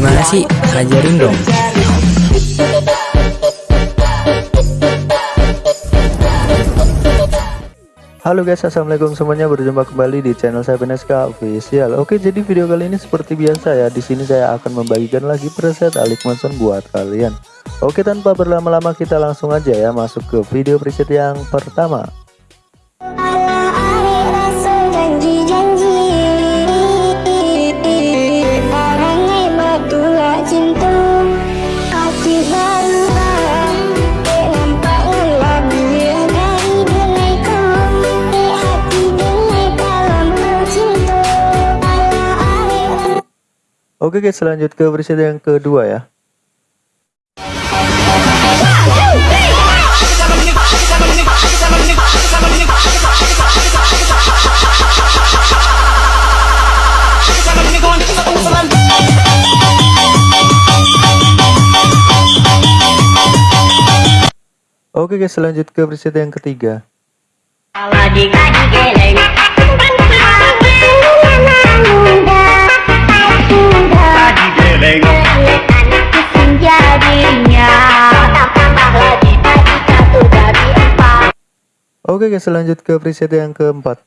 Gimana sih? Ajarin dong. Halo guys, assalamualaikum semuanya. Berjumpa kembali di channel saya PNSK Official. Oke, jadi video kali ini seperti biasa ya. Di sini saya akan membagikan lagi preset Alik Manson buat kalian. Oke, tanpa berlama-lama kita langsung aja ya masuk ke video preset yang pertama. Oke guys lanjut ke preset yang kedua ya. Oke guys lanjut ke preset yang ketiga Oke guys lanjut ke preset yang keempat.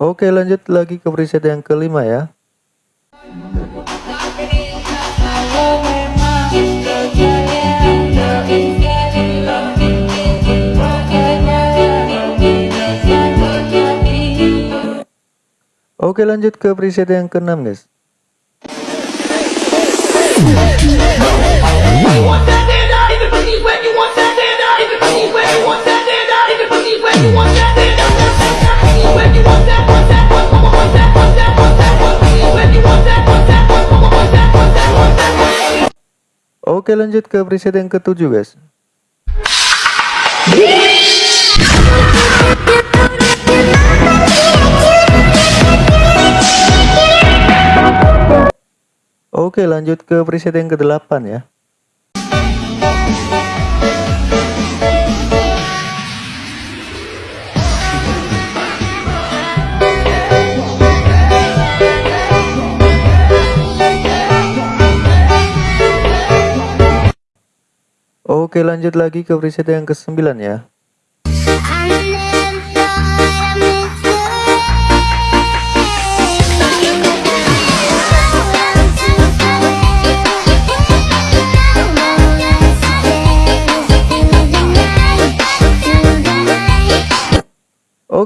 Oke lanjut lagi ke preset yang kelima ya Oke lanjut ke preset yang keenam guys. Oke lanjut ke preset yang ketujuh guys Oke lanjut ke preset yang ke-8 ya. Oke lanjut lagi ke preset yang ke-9 ya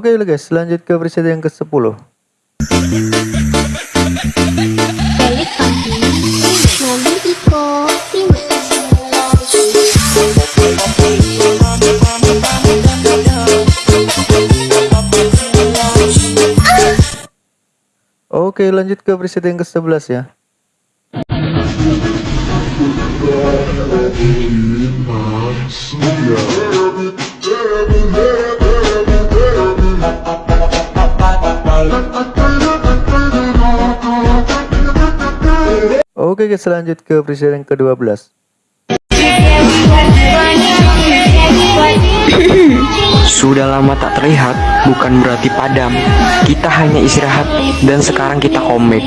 Oke okay, guys, lanjut ke preset yang ke-10. Oke, lanjut ke preset yang ke-11 ya. Oke guys lanjut ke presiden yang ke-12 Sudah lama tak terlihat bukan berarti padam. Kita hanya istirahat dan sekarang kita komik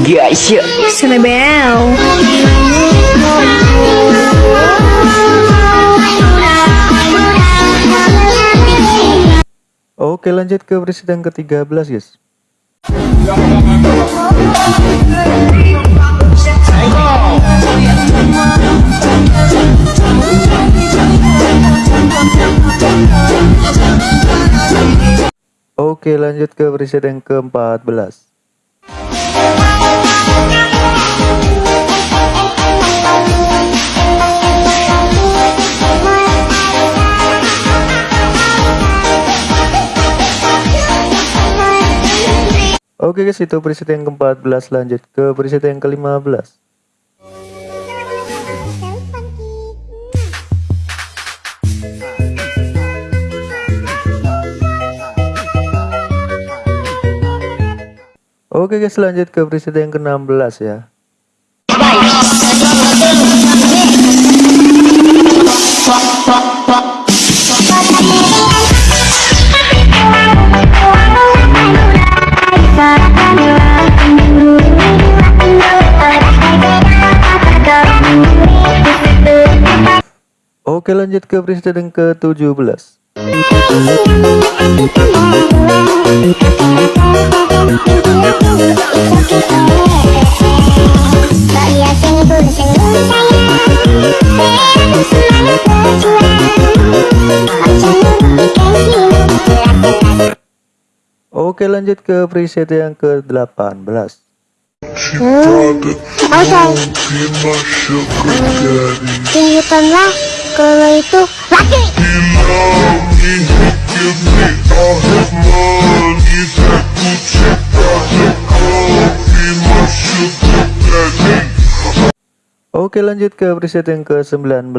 Guys ya. Selebel Oke lanjut ke presiden ke-13 guys Oke lanjut ke presiden ke-14 Oke guys itu preset yang ke-14 lanjut ke preset yang ke-15 Oke guys lanjut ke preset yang ke-16 ya. Oke lanjut ke presiden ke-17 Oke lanjut ke preset yang ke-18 Tunjukkanlah kalau itu laki. Oke lanjut ke preset yang ke-19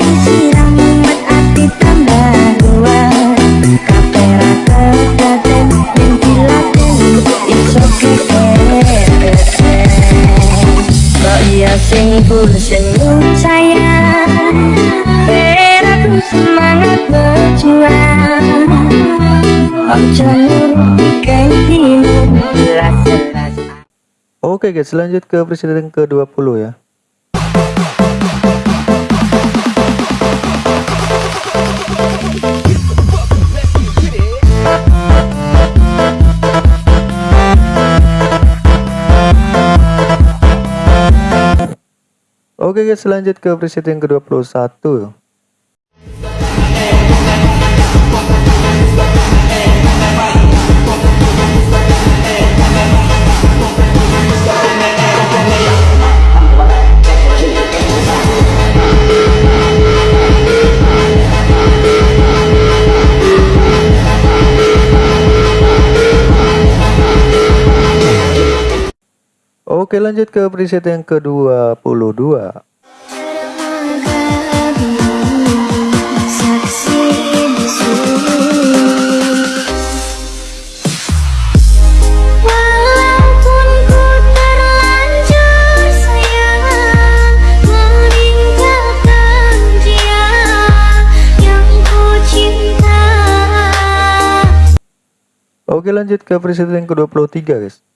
Disiram membuat hati tambah kuat. Kapera kedaten yang diladen iso kekeren. Kok iya sing senyum sayang. Semangat berjuang. Ojo. Oke guys lanjut ke presiden ke-20 ya Oke guys lanjut ke presiden ke-21 Oke lanjut ke preset yang ke-22 Saksi bisu Walaupun ku terlanjur sayang Meninggalkan dia yang ku cinta. Oke lanjut ke preset yang ke-23 guys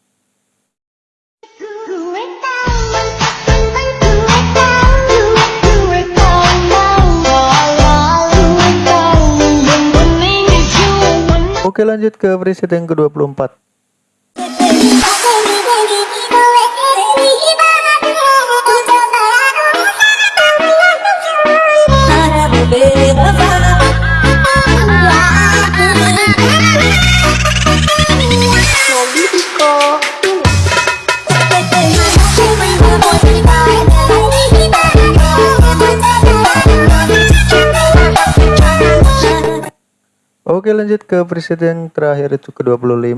Oke lanjut ke preset yang ke-24 Oke lanjut ke preset yang terakhir itu ke-25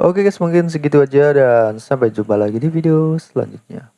Oke guys mungkin segitu aja dan sampai jumpa lagi di video selanjutnya